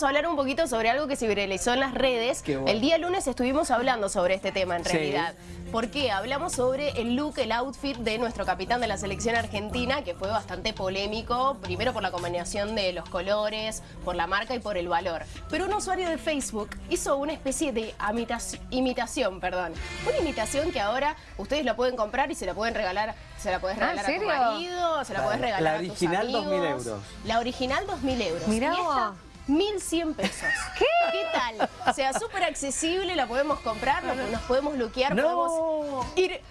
vamos a hablar un poquito sobre algo que se viralizó en las redes. Qué bueno. El día lunes estuvimos hablando sobre este tema en Sí. realidad. ¿Por qué? Hablamos sobre el look, el outfit de nuestro capitán de la selección argentina, que fue bastante polémico, primero por la combinación de los colores, por la marca y por el valor. Pero un usuario de Facebook hizo una especie de imitaci- imitación, perdón. Una imitación que ahora ustedes la pueden comprar y se la pueden regalar, se la puedes Ah, ¿en regalar a tu serio? marido, se la La- puedes regalar la a tus original, amigos. 2.000 euros. La original 2.000 euros. Mirá y esta, vos. 1.100 pesos. ¿Qué? ¿Qué tal? O sea, súper accesible, la podemos comprar, nos, nos podemos luquear, podemos ir...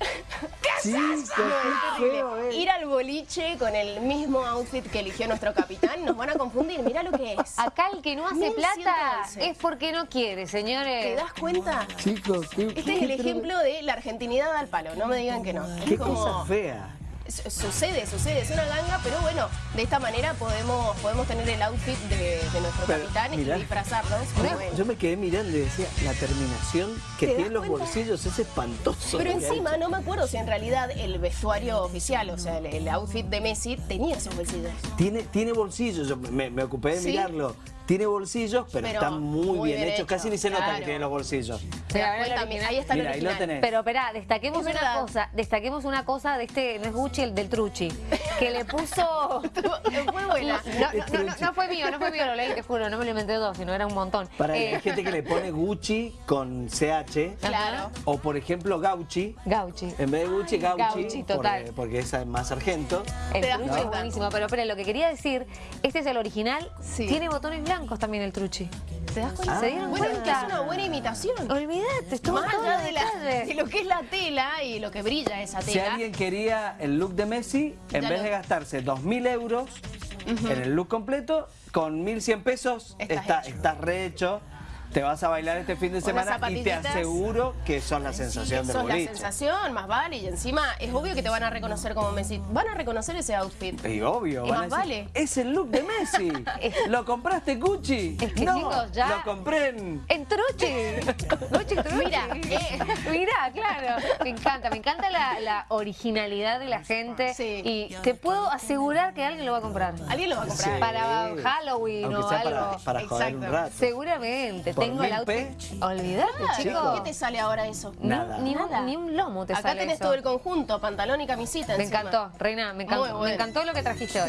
Qué. Ir al boliche con el mismo outfit que eligió nuestro capitán, nos van a confundir, mira lo que es. Acá el que no hace 1111. plata es porque no quiere, ¿Te señores. das cuenta? Chicos, qué, Este es el ejemplo de la argentinidad al palo, no me digan que no. Es Qué como- cosa fea. Su- Sucede, sucede, es una ganga, pero bueno, de esta manera podemos, podemos tener el outfit de, de nuestro Pero, capitán mirá. y disfrazarnos. como Yo, me quedé mirando y decía, la terminación que ¿Te tiene los cuenta? bolsillos es espantoso. Pero encima no me acuerdo si en realidad el vestuario oficial, o sea, el, el outfit de Messi tenía esos bolsillos. Tiene, tiene bolsillos, yo me, me ocupé de ¿Sí? mirarlo. Tiene bolsillos, pero, Pero están muy, muy bien, bien hechos. hecho, Casi ni se nota claro. que tiene los bolsillos. ¿Te das a ver el cuenta? original. Ahí está el Mira, ahí lo original. tenés. Pero esperá, destaquemos Es una verdad. cosa, destaquemos una cosa de este, no es Gucci, el del Truchi, que le puso... Fue buena. No, no, no, no fue mío, no fue mío, lo leí, te juro, no me lo inventé dos, sino era un montón. Para Eh, hay gente que le pone Gucci con CH. Claro. O por ejemplo Gauchi. Gauchi. En vez de Gucci, Gauchi. Gauchi, total. Porque, porque es más argento. El truchi es buenísimo, pero espera, lo que quería decir, este es el original, Sí. tiene botones blancos también el truchi. ¿Te das cuenta? Ah. ¿Se dieron bueno, es que cuenta? es una buena imitación. Olvídate, estuvo Más todo allá de, la- de lo que es la tela y lo que brilla esa Si tela. alguien quería el look de Messi, en Ya vez lo- de gastarse 2.000 euros en el look completo, con 1.100 pesos Estás está, hecho. estás rehecho. Te vas a bailar este fin de semana y te aseguro que son la sensación del Sos la boliche. sensación, más vale. Y encima es obvio que te van a reconocer como Messi. Van a reconocer ese outfit. Y obvio, Y van a más decir, vale. es el look de Messi. ¿Lo compraste Gucci? Es que, no, chicos, ya- lo compré en... En truchi. Truchi, truchi. Mira, eh. Mira, claro. Me encanta, me encanta la, la originalidad de la gente. Sí. Y te puedo asegurar que alguien lo va a comprar. Alguien lo va a comprar. Sí. Para Halloween Aunque o sea algo. para, para joder un rato. Seguramente. Por Tengo el mil pe. Olvídate, Ah, chicos. ¿Qué te sale ahora eso? Ni- Nada. Ni, un, Nada. ni un lomo te Acá sale tenés eso. todo el conjunto, pantalón y camisita Me encima. encantó, Reina, me encantó, Muy bueno. me encantó lo que trajiste hoy.